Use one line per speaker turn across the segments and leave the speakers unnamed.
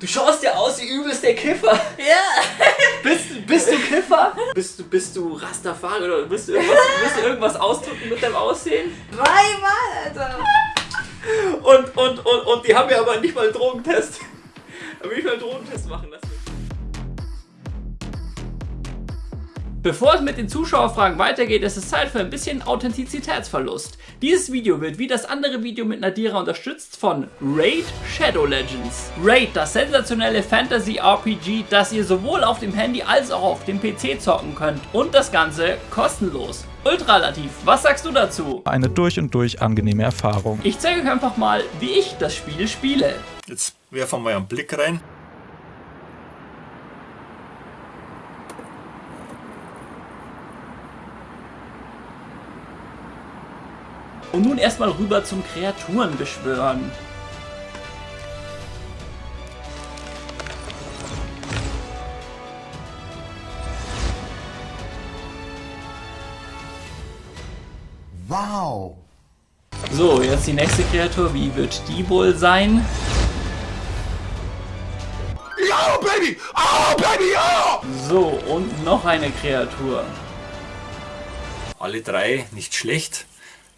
Du schaust ja aus wie übelst der Kiffer.
Ja.
Bist, bist du Kiffer? Bist du, bist du Rastafari oder bist du irgendwas, willst du irgendwas ausdrücken mit deinem Aussehen?
Dreimal, Alter.
Und, und, und, und die haben ja aber nicht mal einen Drogentest. Haben nicht mal einen Drogentest machen lassen. Bevor es mit den Zuschauerfragen weitergeht, ist es Zeit für ein bisschen Authentizitätsverlust. Dieses Video wird wie das andere Video mit Nadira unterstützt von Raid Shadow Legends. Raid, das sensationelle Fantasy-RPG, das ihr sowohl auf dem Handy als auch auf dem PC zocken könnt. Und das Ganze kostenlos. Ultralativ, was sagst du dazu?
Eine durch und durch angenehme Erfahrung.
Ich zeige euch einfach mal, wie ich das Spiel spiele.
Jetzt werfen wir einen Blick rein.
Und nun erstmal rüber zum Kreaturenbeschwören.
Wow!
So, jetzt die nächste Kreatur. Wie wird die wohl sein?
Oh, baby! Oh, baby! Oh!
So, und noch eine Kreatur.
Alle drei nicht schlecht.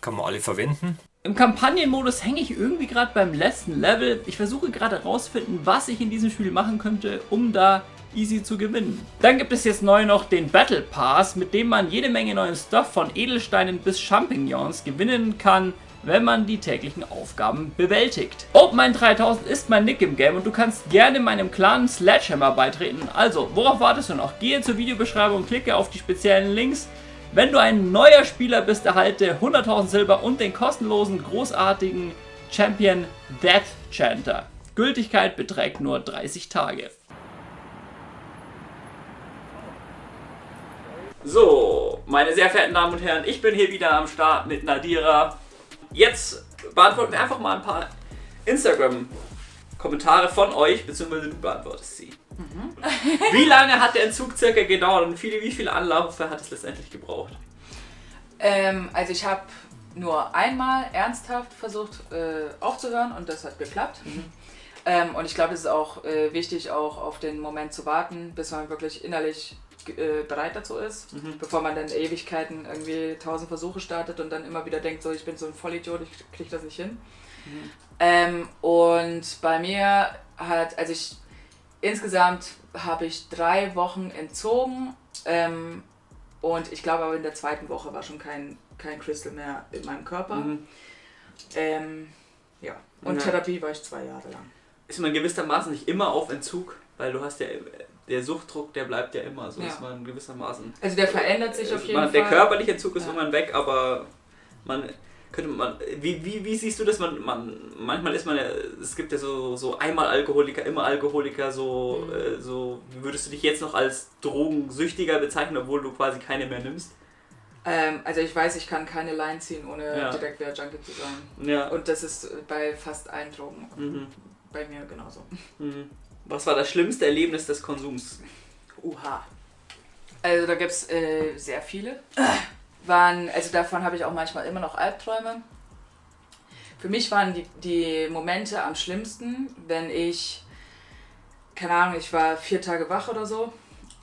Kann man alle verwenden.
Im Kampagnenmodus hänge ich irgendwie gerade beim letzten Level. Ich versuche gerade herauszufinden, was ich in diesem Spiel machen könnte, um da easy zu gewinnen. Dann gibt es jetzt neu noch den Battle Pass, mit dem man jede Menge neuen Stuff von Edelsteinen bis Champignons gewinnen kann, wenn man die täglichen Aufgaben bewältigt. OpenMine 3000 ist mein Nick im Game und du kannst gerne meinem Clan Sledgehammer beitreten. Also, worauf wartest du noch? Gehe zur Videobeschreibung, klicke auf die speziellen Links. Wenn du ein neuer Spieler bist, erhalte 100.000 Silber und den kostenlosen, großartigen Champion Death Chanter. Gültigkeit beträgt nur 30 Tage. So, meine sehr verehrten Damen und Herren, ich bin hier wieder am Start mit Nadira. Jetzt beantworten wir einfach mal ein paar Instagram-Kommentare von euch, beziehungsweise du beantwortest sie. Wie lange hat der Entzug circa gedauert und viele, wie viele Anläufe hat es letztendlich gebraucht?
Ähm, also ich habe nur einmal ernsthaft versucht äh, aufzuhören und das hat geklappt. Ähm, und ich glaube, es ist auch äh, wichtig, auch auf den Moment zu warten, bis man wirklich innerlich äh, bereit dazu ist, bevor man dann Ewigkeiten irgendwie tausend Versuche startet und dann immer wieder denkt, so ich bin so ein Vollidiot, ich krieg das nicht hin. Ähm, und bei mir hat, also ich insgesamt habe ich drei Wochen entzogen ähm, und ich glaube aber in der zweiten Woche war schon kein, kein Crystal mehr in meinem Körper.
Mhm.
Ähm, ja, und
Ja.
Therapie war ich zwei Jahre lang.
Ist man gewissermaßen nicht immer auf Entzug, weil du hast ja, der Suchtdruck, der bleibt ja immer, so
Ja.
ist man gewissermaßen.
Also der verändert sich auf
Äh,
jeden
man,
Fall.
Der körperliche Entzug ist
Ja.
irgendwann weg, aber man könnte man, wie, wie, wie siehst du das? Man, man, manchmal ist man ja, es gibt ja so, so einmal Alkoholiker, immer Alkoholiker, so,
Mhm.
äh, so, wie würdest du dich jetzt noch als Drogensüchtiger bezeichnen, obwohl du quasi keine mehr nimmst?
Ähm, also ich weiß, ich kann keine Line ziehen, ohne
Ja.
direkt wieder Junkie zu sein.
Ja.
Und das ist bei fast allen Drogen
Mhm.
bei mir genauso.
Mhm. Was war das schlimmste Erlebnis des Konsums?
Uha. Also da gibt es äh, sehr viele. Waren, also davon habe ich auch manchmal immer noch Albträume. Für mich waren die, die Momente am schlimmsten, wenn ich, keine Ahnung, ich war vier Tage wach oder so.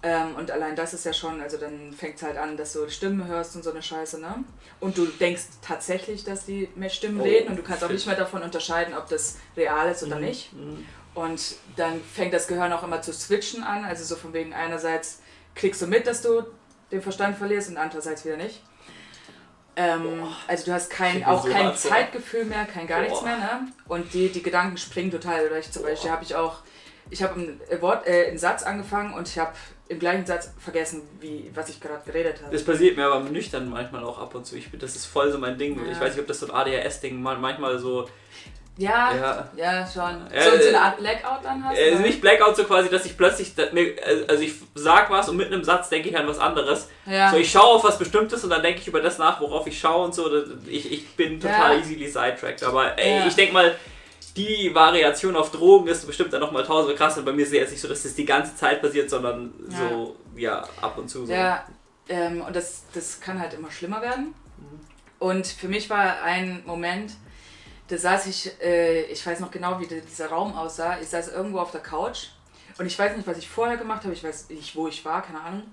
Ähm, und allein das ist ja schon, also dann fängt es halt an, dass du Stimmen hörst und so eine Scheiße, ne? Und du denkst tatsächlich, dass die mit Stimmen
Oh,
reden und du kannst auch nicht mehr davon unterscheiden, ob das real ist oder nicht.
Mhm.
Und dann fängt das Gehirn auch immer zu switchen an. Also so von wegen einerseits kriegst du mit, dass du den Verstand verlierst und andererseits wieder nicht. Ähm, also du hast kein, auch
so
kein. Zeitgefühl mehr, kein gar nichts
Boah.
mehr. Ne? Und die, die Gedanken springen total. Oder ich zum Beispiel habe ich auch, ich habe ein Wort, äh, einen Satz angefangen und ich habe im gleichen Satz vergessen, wie, was ich gerade geredet habe.
Das passiert mir aber nüchtern manchmal auch ab und zu. Ich, das ist voll so mein Ding.
Ja.
Ich weiß nicht, ob das so ein ADHS-Ding man- manchmal so.
Ja,
Ja.
ja, schon.
Ja,
so, so
äh,
eine Art Blackout dann hast.
Äh,
oder?
nicht Blackout so quasi, dass ich plötzlich. mir- Also ich sag was und mitten im Satz denke ich an was anderes.
ja.
So, ich schaue auf was Bestimmtes und dann denke ich über das nach, worauf ich schaue und so. Ich, ich bin total
Ja.
easily sidetracked. Aber ey,
Ja.
ich denke mal, die Variation auf Drogen ist bestimmt dann nochmal tausend krass. Und bei mir ist es jetzt nicht so, dass das die ganze Zeit passiert, sondern so, ja, ab und zu so.
Ja, ähm, und das, das kann halt immer schlimmer werden.
Mhm.
Und für mich war ein Moment, da saß ich, äh, ich weiß noch genau, wie dieser Raum aussah. Ich saß irgendwo auf der Couch und ich weiß nicht, was ich vorher gemacht habe. Ich weiß nicht, wo ich war, keine Ahnung.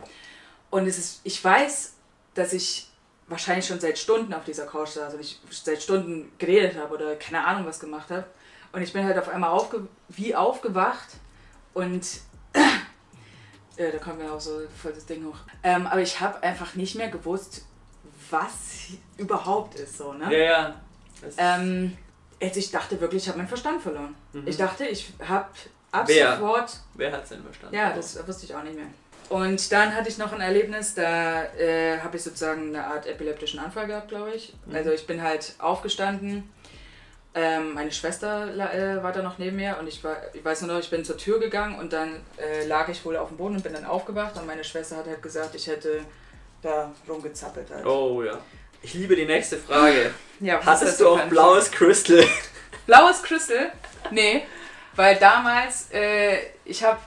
Und es ist, ich weiß, dass ich wahrscheinlich schon seit Stunden auf dieser Couch saß und ich seit Stunden geredet habe oder keine Ahnung was gemacht habe. Und ich bin halt auf einmal aufge wie aufgewacht und äh, da kommt mir auch so voll das Ding hoch. Ähm, aber ich habe einfach nicht mehr gewusst, was überhaupt ist so, ne?
Ja, ja.
Ähm, also ich dachte wirklich, ich habe meinen Verstand verloren.
Mhm.
Ich dachte, ich habe ab
Wer?
sofort
Wer hat's denn verstanden?
ja, das wusste ich auch nicht mehr. Und dann hatte ich noch ein Erlebnis, da äh, habe ich sozusagen eine Art epileptischen Anfall gehabt, glaube ich.
Mhm.
Also ich bin halt aufgestanden, ähm, meine Schwester äh, war da noch neben mir und ich, war, ich weiß nur noch, ich bin zur Tür gegangen und dann äh, lag ich wohl auf dem Boden und bin dann aufgewacht und meine Schwester hat halt gesagt, ich hätte da rumgezappelt halt.
Oh ja. Ich liebe die nächste Frage.
Ja, was ist das
Hattest du
für
auch blaues Crystal?
Blaues Crystal? Nee, weil damals, äh, ich habe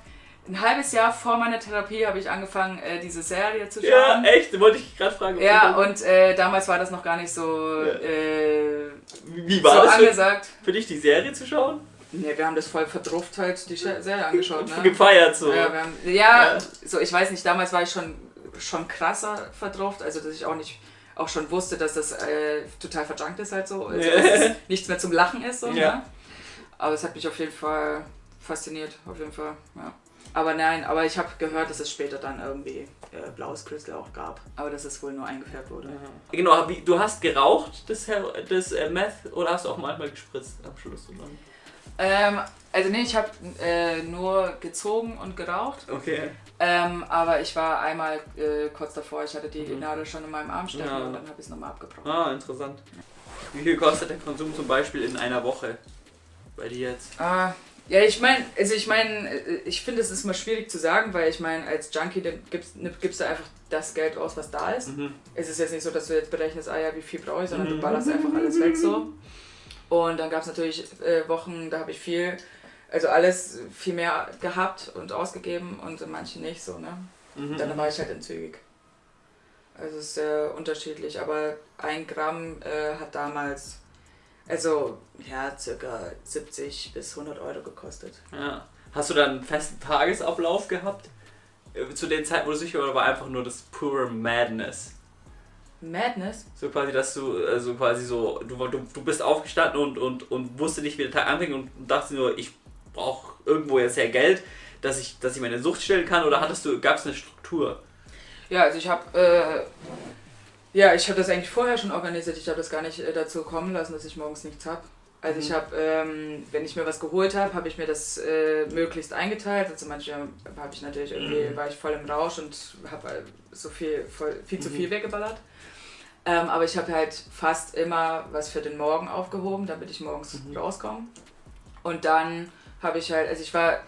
ein halbes Jahr vor meiner Therapie habe ich angefangen, äh, diese Serie zu
Ja,
schauen.
echt? Wollte ich gerade fragen.
Ja, und äh, damals war das noch gar nicht so,
Ja.
äh,
Wie
so
war das für,
angesagt.
für dich, die Serie zu schauen?
Nee, wir haben das voll verdrufft halt die Serie angeschaut, ne?
Gefeiert so.
Ja, haben, ja,
Ja.
so ich weiß nicht, damals war ich schon, schon krasser verdruft, also dass ich auch nicht auch schon wusste, dass das äh, total verjunkt ist halt so, also, dass es nichts mehr zum Lachen ist so,
Ja.
ne? Aber es hat mich auf jeden Fall fasziniert, auf jeden Fall, ja. Aber nein, aber ich habe gehört, dass es später dann irgendwie äh, blaues Crystal auch gab, aber dass es wohl nur eingefärbt wurde.
Genau, wie, du hast geraucht, das, das äh, Meth, oder hast du auch manchmal gespritzt am Schluss? Oder?
Ähm, also nee, ich habe äh, nur gezogen und geraucht.
Okay.
Ähm, aber ich war einmal äh, kurz davor, ich hatte die
Mhm.
Nadel schon in meinem Arm stecken
Ja.
und dann habe ich es nochmal abgebrochen.
Ah, interessant. Wie viel kostet der Konsum zum Beispiel in einer Woche? Bei dir jetzt?
Ah, ja, ich meine, also ich meine, äh, ich finde es ist immer schwierig zu sagen, weil ich meine, als Junkie gibst, ne, gibst du einfach das Geld aus, was da ist.
Mhm.
Es ist jetzt nicht so, dass du jetzt berechnest, ah ja, wie viel brauche ich, sondern
Mhm.
du ballerst einfach alles weg so. Und dann gab es natürlich äh, Wochen, da habe ich viel, also alles viel mehr gehabt und ausgegeben und in manchen nicht so, ne?
Mhm.
Dann war ich halt entzügig. Also es ist sehr unterschiedlich, aber ein Gramm äh, hat damals, also ja, circa 70 bis 100 Euro gekostet.
Ja. Hast du dann einen festen Tagesablauf gehabt? Äh, Zu den Zeiten, wo du sicher oder war einfach nur das pure Madness?
Madness?
So quasi, dass du, also quasi so, du, du, du bist aufgestanden und, und, und wusste nicht, wie der Tag anfängt und dachte nur, ich brauche irgendwo jetzt ja Geld, dass ich, dass ich meine Sucht stillen kann oder hattest du, gab es eine Struktur?
Ja, also ich habe, äh, ja, ich habe das eigentlich vorher schon organisiert. Ich habe das gar nicht äh, dazu kommen lassen, dass ich morgens nichts habe. Also ich
Mhm.
habe, ähm, wenn ich mir was geholt habe, habe ich mir das äh, möglichst eingeteilt. Also manchmal habe ich natürlich irgendwie, war ich voll im Rausch und habe so viel, voll, viel zu
Mhm.
viel weggeballert. Ähm, aber ich habe halt fast immer was für den Morgen aufgehoben, damit ich morgens
Mhm.
rauskomme. Und dann habe ich halt, also ich war,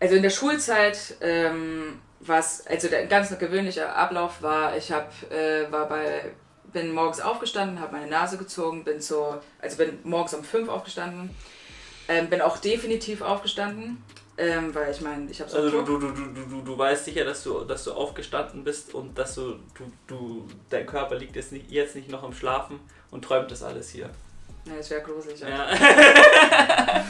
also in der Schulzeit, ähm, was, also der ganz gewöhnliche Ablauf war, ich hab, äh, war bei, bin morgens aufgestanden, habe meine Nase gezogen, bin so, also bin morgens um fünf aufgestanden, ähm, bin auch definitiv aufgestanden, ähm, weil ich meine, ich habe so
Also du, du, du, du, du, du weißt sicher, dass du, dass du aufgestanden bist und dass du, du, du, dein Körper liegt jetzt nicht, jetzt nicht noch im Schlafen und träumt das alles hier.
Ne, das wäre gruselig.
Ja. ja.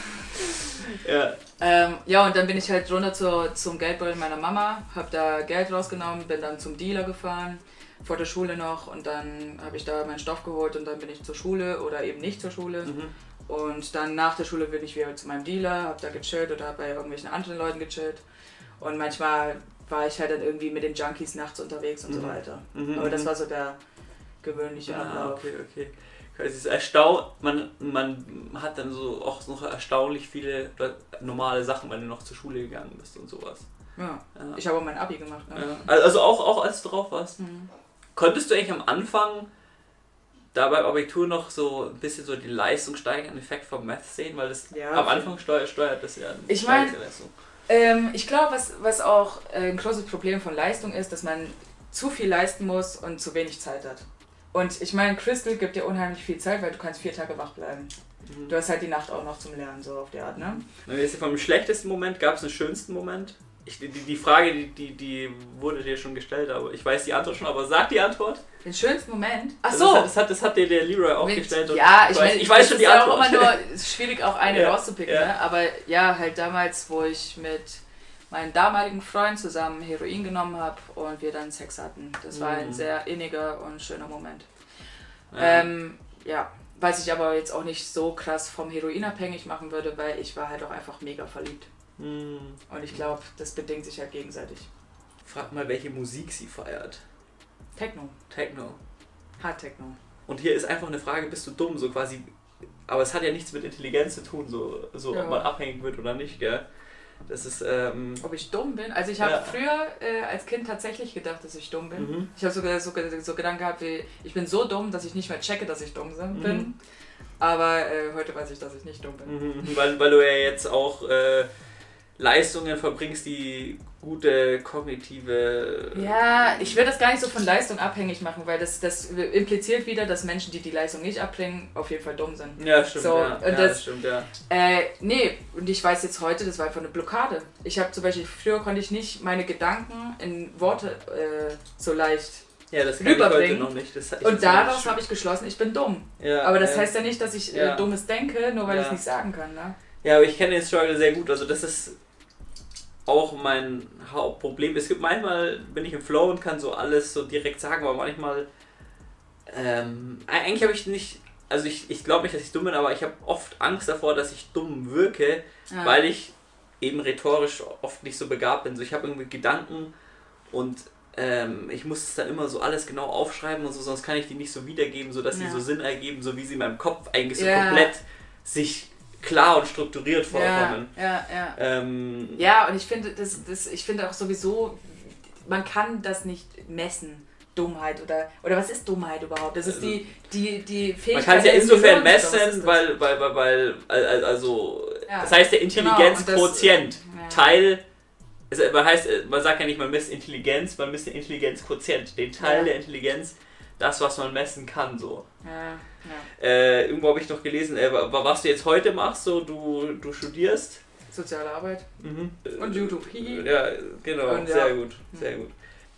Ja, und dann bin ich halt runter zur, zum Geldbeutel meiner Mama, habe da Geld rausgenommen, bin dann zum Dealer gefahren, vor der Schule noch und dann habe ich da meinen Stoff geholt und dann bin ich zur Schule oder eben nicht zur Schule.
Mhm.
Und dann nach der Schule bin ich wieder zu meinem Dealer, habe da gechillt oder hab bei irgendwelchen anderen Leuten gechillt. Und manchmal war ich halt dann irgendwie mit den Junkies nachts unterwegs und so
Mhm.
weiter.
Mhm,
Aber das
mhm.
war so der gewöhnliche
Ah,
Ablauf.
okay, okay. Es ist erstaunt, man, man hat dann so auch noch erstaunlich viele normale Sachen, wenn du noch zur Schule gegangen bist und sowas.
Ja.
Ja.
Ich habe auch mein Abi gemacht. Ne?
Ja. Also auch, auch als du drauf warst.
Mhm.
Konntest du eigentlich am Anfang da beim Abitur noch so ein bisschen so die leistungssteigenden Effekt vom Math sehen? Weil das
Ja,
am. Anfang steuert, steuert das ja
Ich mein-
steigert die Leistung.
Ähm, ich glaube, was, was auch ein großes Problem von Leistung ist, dass man zu viel leisten muss und zu wenig Zeit hat. Und ich meine, Crystal gibt dir unheimlich viel Zeit, weil du kannst vier Tage wach bleiben.
Mhm.
Du hast halt die Nacht auch noch zum Lernen, so auf die Art, ne?
Wir jetzt vom schlechtesten Moment, gab es einen schönsten Moment? ich, die, die Frage, die, die, die wurde dir schon gestellt, aber ich weiß die Antwort schon, aber sag die Antwort.
Den schönsten Moment. Ach
Also
so.
Das hat, das hat, das hat dir der Leroy auch
Mit-
gestellt. und
ja, ich,
weiß,
mein,
ich weiß schon die
ist ja
Antwort.
auch immer nur es ist schwierig, auch eine
Ja,
rauszupicken.
ja.
Ne? Aber ja, halt damals, wo ich mit meinem damaligen Freund zusammen Heroin genommen habe und wir dann Sex hatten. Das war ein
Mhm.
sehr inniger und schöner Moment.
Ja.
Ähm, ja, was ich aber jetzt auch nicht so krass vom Heroin abhängig machen würde, weil ich war halt auch einfach mega verliebt.
Hm.
Und ich glaube, das bedingt sich halt gegenseitig.
Frag mal, welche Musik sie feiert.
Techno,
Techno.
Hard Techno.
Und hier ist einfach eine Frage, bist du dumm? So quasi. Aber es hat ja nichts mit Intelligenz zu tun, so, so
Ja.
ob man abhängig wird oder nicht, gell? Das ist, ähm.
Ob ich dumm bin? Also ich habe
Ja.
früher äh, als Kind tatsächlich gedacht, dass ich dumm bin.
Mhm.
Ich habe sogar so, so Gedanken gehabt wie, ich bin so dumm, dass ich nicht mehr checke, dass ich dumm bin.
Mhm.
Aber äh, heute weiß ich, dass ich nicht dumm bin.
Mhm, weil, weil du ja jetzt auch äh, Leistungen verbringst, die gute kognitive.
Ja, ich will das gar nicht so von Leistung abhängig machen, weil das, das impliziert wieder, dass Menschen, die die Leistung nicht abbringen, auf jeden Fall dumm sind.
Ja, stimmt,
So,
ja.
und
ja,
das-
das stimmt, ja.
Äh, nee, und ich weiß jetzt heute, das war einfach eine Blockade. Ich habe zum Beispiel, früher konnte ich nicht meine Gedanken in Worte äh, so leicht.
Ja, das kann ich heute noch nicht. Das, ich
Und daraus habe ich geschlossen, ich bin dumm.
ja,
Aber das
ja.
heißt ja nicht, dass ich äh, Dummes denke, nur weil ich es nicht sagen kann. Ne?
Ja, aber ich kenne den Struggle sehr gut. Also das ist auch mein Hauptproblem. Es gibt manchmal, bin ich im Flow und kann so alles so direkt sagen, aber manchmal ähm, eigentlich habe ich nicht, also ich, ich glaube nicht, dass ich dumm bin, aber ich habe oft Angst davor, dass ich dumm wirke,
Ja.
weil ich eben rhetorisch oft nicht so begabt bin. So ich habe irgendwie Gedanken und ähm, ich muss es dann immer so alles genau aufschreiben und so, sonst kann ich die nicht so wiedergeben, so dass sie
Ja.
so Sinn ergeben, so wie sie in meinem Kopf eigentlich so
Ja.
komplett sich klar und strukturiert
ja,
vorkommen.
ja, ja.
Ähm,
Ja, und ich finde, das, das, ich finde auch sowieso, man kann das nicht messen. Dummheit oder oder was ist Dummheit überhaupt? Das ist die, die, die Fähigkeit.
man kann es ja insofern messen, weil, weil, weil, weil al- also
Ja.
das heißt der
Genau,
Intelligenzquotient
und das- ja.
Teil also man heißt man sagt ja nicht man misst Intelligenz, man misst den Intelligenzquotient, den Teil
Ja.
der Intelligenz, das was man messen kann so.
Ja, ja.
Äh, irgendwo habe ich noch gelesen, äh, wa- was du jetzt heute machst, so du, du studierst.
Soziale Arbeit
Mhm.
und YouTube. Hihi.
Ja, genau,
Und ja.
sehr gut, sehr gut.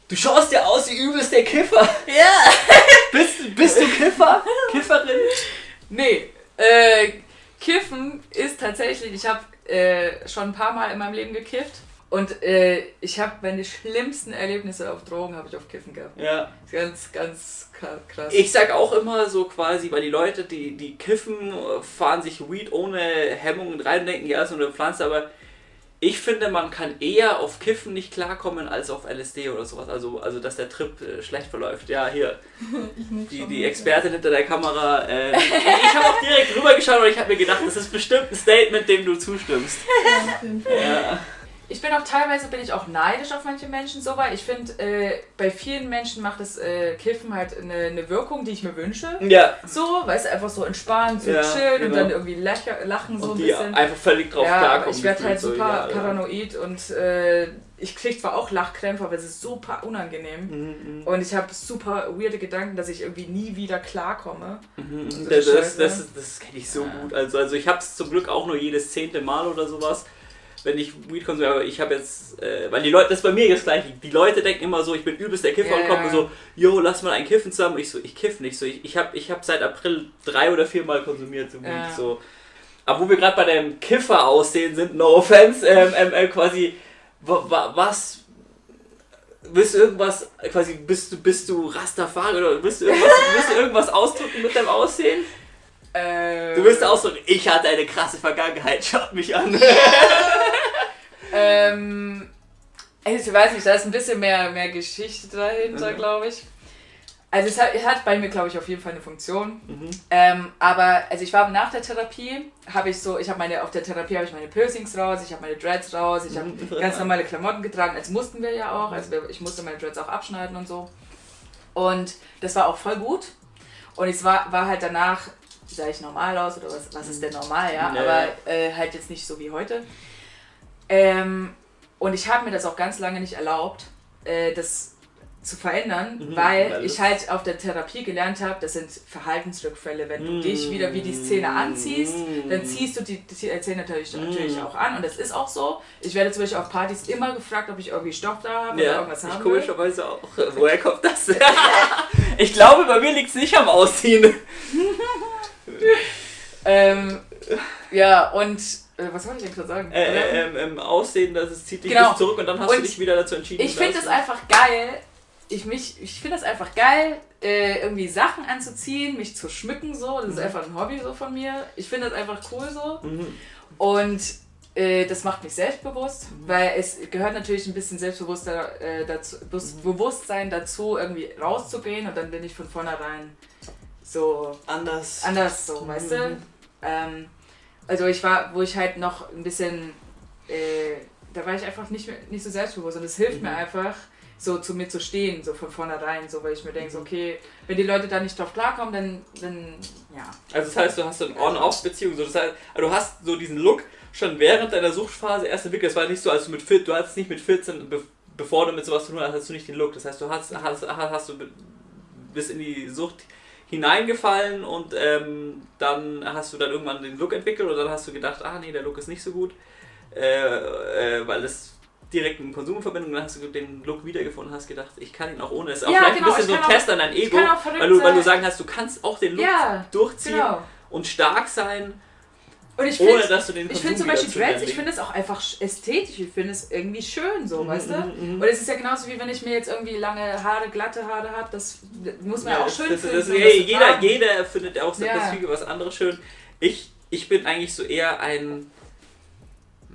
Du schaust ja aus wie übelst der Kiffer.
Ja!
Bist, bist du Kiffer? Kifferin?
Nee, äh, Kiffen ist tatsächlich, ich habe äh, schon ein paar Mal in meinem Leben gekifft und äh, ich habe meine schlimmsten Erlebnisse auf Drogen habe ich auf Kiffen gehabt.
Ja.
Ganz, ganz kra- krass.
Ich sag auch immer so quasi, weil die Leute, die, die kiffen, fahren sich Weed ohne Hemmungen rein und denken, ja, ist nur eine Pflanze, aber ich finde, man kann eher auf Kiffen nicht klarkommen als auf LSD oder sowas. Also, also dass der Trip äh, schlecht verläuft. Ja, hier. Die, die Expertin hinter der Kamera. Äh, ich habe auch direkt rübergeschaut und ich habe mir gedacht, das ist bestimmt ein Statement, dem du zustimmst. Ja.
Ich bin auch teilweise bin ich auch neidisch auf manche Menschen so, weil ich finde, äh, bei vielen Menschen macht das äh, Kiffen halt eine, eine Wirkung, die ich mir wünsche.
ja.
So, weißt du, einfach so entspannt, so
Ja,
chillen und
genau.
dann irgendwie lachen, lachen so
Und
ein
die
bisschen.
einfach völlig drauf
ja,
klarkommen.
ich werde halt super
so, ja,
paranoid und äh, ich kriege zwar auch Lachkrämpfe, aber es ist super unangenehm.
Mhm, mhm.
Und ich habe super weirde Gedanken, dass ich irgendwie nie wieder klarkomme.
Mhm,
So
Das, das,
Scheiße.
das, das kenne ich so gut. Also, also ich habe es zum Glück auch nur jedes zehnte Mal oder sowas, wenn ich Weed konsumiere. Aber ich habe jetzt, äh, weil die Leute, das ist bei mir das gleiche. Die Leute denken immer so, ich bin übelst der Kiffer
Ja,
und kommen so, yo, lass mal ein Kiffen zusammen. Ich so, ich kiff nicht. So, ich, ich habe ich hab seit April drei oder vier Mal konsumiert so Weed.
Ja.
So. Aber wo wir gerade bei dem Kiffer aussehen sind, no offense, ähm, ähm, äh, quasi, wa, wa, was Willst du irgendwas, quasi, bist du, bist du Rastafari oder willst du irgendwas, willst du irgendwas ausdrücken mit deinem Aussehen?
Äh,
Du willst ausdrücken, ich hatte eine krasse Vergangenheit, schaut mich an.
Ähm, ich weiß nicht, da ist ein bisschen mehr, mehr Geschichte dahinter,
Mhm.
glaube ich. Also es hat, es hat bei mir, glaube ich, auf jeden Fall eine Funktion.
Mhm.
Ähm, aber also ich war nach der Therapie, habe ich so, ich habe meine, auf der Therapie habe ich meine Piercings raus, ich habe meine Dreads raus, ich habe
Mhm.
ganz normale Klamotten getragen, als mussten wir ja auch, also ich musste meine Dreads auch abschneiden und so. Und das war auch voll gut. Und es war, war halt danach, sah ich normal aus oder was, was ist denn normal, ja,
Ja,
aber äh, halt jetzt nicht so wie heute. Ähm, und ich habe mir das auch ganz lange nicht erlaubt, äh, das zu verändern,
Mhm,
weil
weil
ich halt auf der Therapie gelernt habe, das sind Verhaltensrückfälle. Wenn du dich wieder wie die Szene anziehst,
Mhm.
dann ziehst du die, die Szene natürlich, natürlich auch an und das ist auch so. Ich werde zum Beispiel auf Partys immer gefragt, ob ich irgendwie Stoff da habe oder
Ja,
irgendwas
ich
haben will.
komischerweise auch. Woher kommt das? ich glaube, bei mir liegt es nicht am Ausziehen.
Ähm, ja, und äh, was wollte ich denn gerade sagen?
Äh, äh, ähm, ähm, Aussehen, dass es zieht dich
Genau.
zurück und dann hast du
Und
dich wieder dazu entschieden.
Ich finde es
du-
einfach geil. Ich, mich- ich finde es einfach geil, äh, irgendwie Sachen anzuziehen, mich zu schmücken so. Das ist einfach ein Hobby so von mir. Ich finde das einfach cool so.
Mhm.
Und äh, das macht mich selbstbewusst, weil es gehört natürlich ein bisschen selbstbewusster äh, dazu, Bus- Bewusstsein dazu, irgendwie rauszugehen und dann bin ich von vornherein so
anders.
anders so, weißt du? Ähm, also ich war, wo ich halt noch ein bisschen, äh, da war ich einfach nicht, mehr, nicht so selbstbewusst und es hilft mir einfach, so zu mir zu stehen, so von vornherein, so weil ich mir denke, so, okay, wenn die Leute da nicht drauf klarkommen, dann, dann ja.
Also das heißt, du hast so eine On-Off-Beziehung. So, das heißt, also du hast so diesen Look schon während deiner Suchtphase erst entwickelt. Es war nicht so, als du mit 14, du hattest nicht mit 14, be bevor du mit sowas zu tun hast, hast du nicht den Look. Das heißt, du hast, hast, hast, hast du bist in die Sucht hineingefallen und ähm, dann hast du dann irgendwann den Look entwickelt und dann hast du gedacht, ah nee, der Look ist nicht so gut, äh, äh, weil das direkt in Konsumverbindung, dann hast du den Look wiedergefunden, hast gedacht, ich kann ihn auch ohne. Das ist auch
Ja,
vielleicht
genau,
ein bisschen so ein Test an dein Ego, weil du, weil du sagen hast, du kannst auch den Look
Ja,
durchziehen
genau.
und stark sein,
Und ich
ohne
finde,
dass du den
ich finde zum Beispiel Dreads, ich finde es auch einfach sch- ästhetisch, ich finde es irgendwie schön so, weißt du?
mhm.
Und es ist ja genauso wie wenn ich mir jetzt irgendwie lange Haare, glatte Haare habe, das muss man ja, auch
das-
schön
das,
finden.
das, hey,
das zu
jeder, jeder findet auch
Ja.
deswegen was anderes schön. Ich, ich bin eigentlich so eher ein.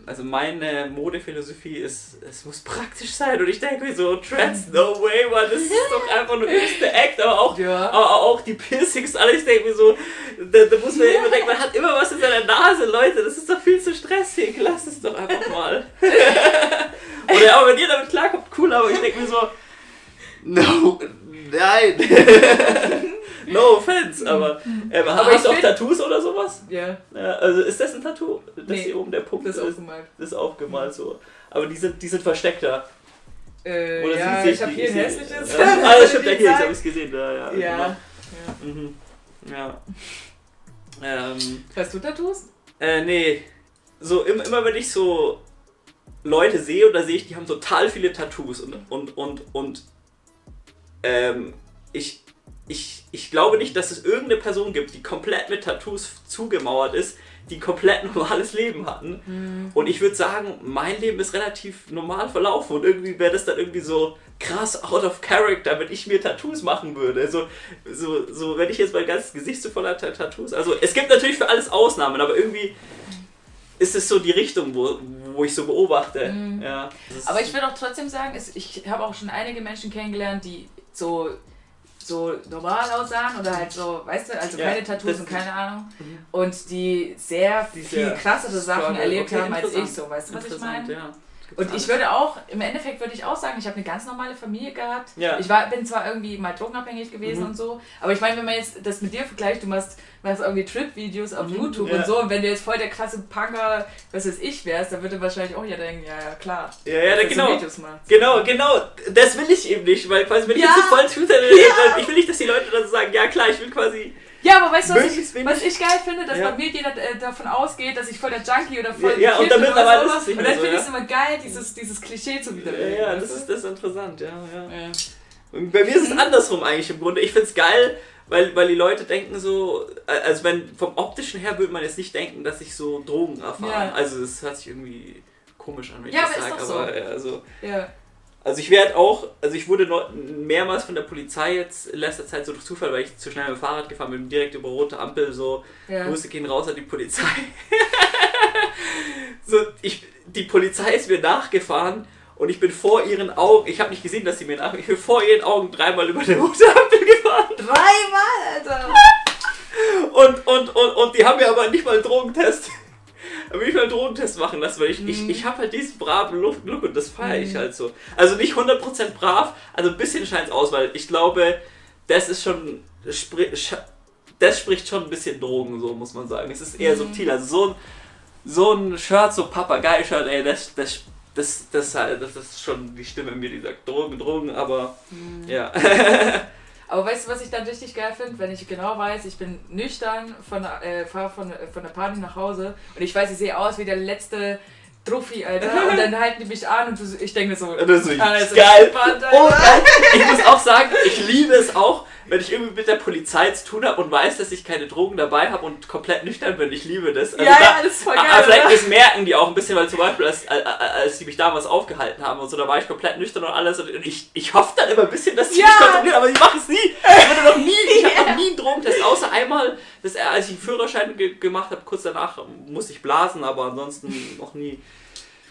Also meine Modephilosophie ist, es muss praktisch sein. Und ich denke mir so, Trans, no way, man, das ist doch einfach nur höchste Act, aber auch,
Ja.
aber auch die Piercings, alles, ich denke mir so, da, da muss man immer denken, man hat immer was in seiner Nase, Leute, das ist doch viel zu stressig, lass es doch einfach mal. Oder auch wenn ihr damit klarkommt, cool, aber ich denke mir so, no, nein. no offense, aber, ähm,
Aber
hast
ich find-
Tattoos oder sowas?
Ja,
Ja, also ist das ein Tattoo? Das
Nee,
hier oben der Punkt
das ist aufgemalt.
das ist aufgemalt so. Aber die sind, die sind versteckter.
Äh,
Oder
ja,
sind
ich habe hier ein hässliches.
Ja. Ah, das stimmt, ja,
Die
hier, ich
Zeit.
habe es gesehen. Da, ja,
Ja.
genau. Mhm. Ja. Ähm,
Hast du Tattoos?
äh, nee. So, immer, immer wenn ich so Leute sehe oder sehe ich, die haben total viele Tattoos und, und, und, und ähm, ich, ich, ich glaube nicht, dass es irgendeine Person gibt, die komplett mit Tattoos zugemauert ist, die komplett normales Leben hatten. Und ich würde sagen, mein Leben ist relativ normal verlaufen und irgendwie wäre das dann irgendwie so krass out of character, wenn ich mir Tattoos machen würde. Also, so, so, wenn ich jetzt mein ganzes Gesicht so voller Ta- Tattoos. Also, es gibt natürlich für alles Ausnahmen, aber irgendwie ist es so die Richtung, wo, wo ich so beobachte. Ja, das ist-
Aber ich würde auch trotzdem sagen, ich habe auch schon einige Menschen kennengelernt, die so, so normal aussahen oder halt so, weißt du, also
Ja,
keine Tattoos und keine Ahnung. Und die sehr
Die
viel krassere Sachen
struggle.
erlebt
Okay,
haben als ich
interessant.
so, weißt du, was ich meine?
Ja.
Und ich würde auch, im Endeffekt würde ich auch sagen, ich habe eine ganz normale Familie gehabt.
Ja. Mhm.
Ich war, bin zwar irgendwie mal drogenabhängig gewesen und so, aber ich meine, wenn man jetzt das mit dir vergleicht, du machst, machst irgendwie Trip-Videos auf YouTube
Mhm. Ja.
und so, und wenn du jetzt voll der krasse Punker, was weiß ich, wärst, dann würde wahrscheinlich auch jeder denken, ja, ja, klar.
Ja, ja,
dass du
genau.
Videos machst.
Genau, genau. Das will ich eben nicht, weil quasi, wenn
Ja.
ich jetzt so voll twitter, dann, ich will nicht, dass die Leute dann so sagen, ja klar, ich will quasi.
Ja, aber weißt du, was ich, was ich geil finde, dass
Ja.
bei mir jeder äh, davon ausgeht, dass ich voll der Junkie oder voll
Ja, ja, und damit
oder
aber
sowas.
ist es nicht
Und dann
so,
finde
ja.
ich es immer geil, dieses, dieses Klischee zu
Ja,
widerlegen.
ja,
weißt
das ist, das ist interessant, ja, ja.
Ja.
Und bei mir ist es andersrum eigentlich im Grunde. Ich finde es geil, weil, weil die Leute denken so, äh, also wenn vom optischen her würde man jetzt nicht denken, dass ich so Drogen erfahre.
Ja.
Also das hört sich irgendwie komisch an, wenn ich
Ja,
das
aber
sage,
so.
aber ja, also.
Ja.
Also ich werde auch, also ich wurde mehrmals von der Polizei jetzt in letzter Zeit so durch Zufall, weil ich zu schnell mit dem Fahrrad gefahren bin, direkt über rote Ampel so,
Ja.
Grüße gehen raus an die Polizei. so, ich, die Polizei ist mir nachgefahren und ich bin vor ihren Augen, ich habe nicht gesehen, dass sie mir nach, ich bin vor ihren Augen dreimal über die rote Ampel gefahren
Dreimal, Alter!
und, und, und, und die haben mir aber nicht mal einen Drogentest. Aber nicht mal einen Drogentest machen lassen, weil ich, ich, ich habe halt diesen braven Look, und das feiere ich halt so. Also nicht 100% brav, also ein bisschen scheint es aus, weil ich glaube, das ist schon, das spricht schon ein bisschen Drogen, so muss man sagen. Es ist eher subtil. Also so ein, so ein Shirt, so Papagei-Shirt, ey, das, das, das, das, das ist schon die Stimme in mir, die sagt Drogen, Drogen, aber ja.
Aber weißt du, was ich dann richtig geil finde? Wenn ich genau weiß, ich bin nüchtern, äh, fahre von, von der Party nach Hause und ich weiß, ich sehe aus wie der letzte Druffi, Alter. Und dann halten die mich an und du- ich denke mir so,
Das ist
alles
geil. Oh, geil. Ich muss auch sagen, ich liebe es auch, wenn ich irgendwie mit der Polizei zu tun habe und weiß, dass ich keine Drogen dabei habe und komplett nüchtern bin. Ich liebe das. Also
Ja, ja, das ist voll geil,
Aber vielleicht das merken die auch ein bisschen, weil zum Beispiel, als, als, die mich damals aufgehalten haben und so, da war ich komplett nüchtern und alles. Und ich, ich hoffe dann immer ein bisschen, dass sie
Ja.
mich kontrollieren, aber ich mache es nie. Ich wurde noch nie, ich habe noch nie einen Drogentest, außer einmal, dass, er- als ich einen Führerschein ge gemacht habe, kurz danach musste ich blasen, aber ansonsten noch nie.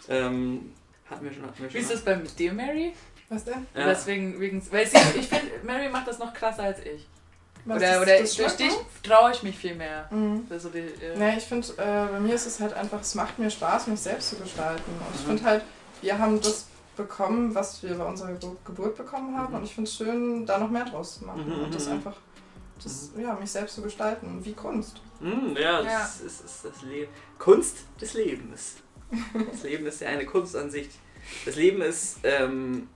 Ähm, hatten wir schon, hatten wir schon.
Wie ist das bei dir, Mary?
Was denn?
Ja.
Deswegen, wegen, weil sie, ich finde, Mary macht das noch krasser als ich.
Was,
oder
das-
oder
das
durch dich traue ich mich viel mehr.
Mhm.
Also die, äh,
Ja, ich finde, äh, bei mir ist es halt einfach, es macht mir Spaß, mich selbst zu gestalten. Und ich
Mhm.
finde halt, wir haben das bekommen, was wir bei unserer Gebur- Geburt bekommen haben.
Mhm.
Und ich finde es schön, da noch mehr draus zu machen.
Mhm,
und das
mhm.
einfach, das, ja, mich selbst zu gestalten, wie Kunst.
Ja,
Ja.
das ist, ist das Leben. Kunst des Lebens. Das Leben ist ja eine Kunstansicht. Das Leben ist ähm,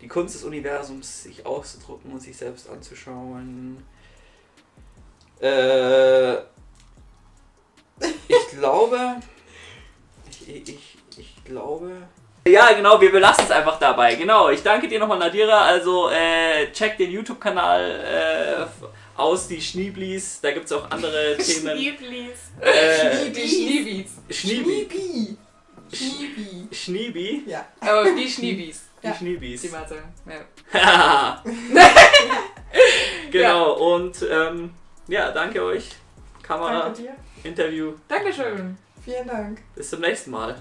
die Kunst des Universums, sich auszudrucken und sich selbst anzuschauen. Äh, ich glaube. Ich, ich, ich glaube. Ja, genau, wir belassen es einfach dabei. Genau, ich danke dir nochmal, Nadira. Also, äh, check den YouTube-Kanal äh, aus, die Schnieblis. Da gibt es auch andere Themen. Äh,
die Schniebis.
Schniebi.
Schniebi.
Schniebi.
Ja.
Aber die Schniebis.
Die
Ja.
Schniebis.
Die mal sagen. Ja.
genau, und ähm, ja, danke euch. Kamera,
Danke dir.
Interview.
Dankeschön.
Vielen Dank.
Bis zum nächsten Mal.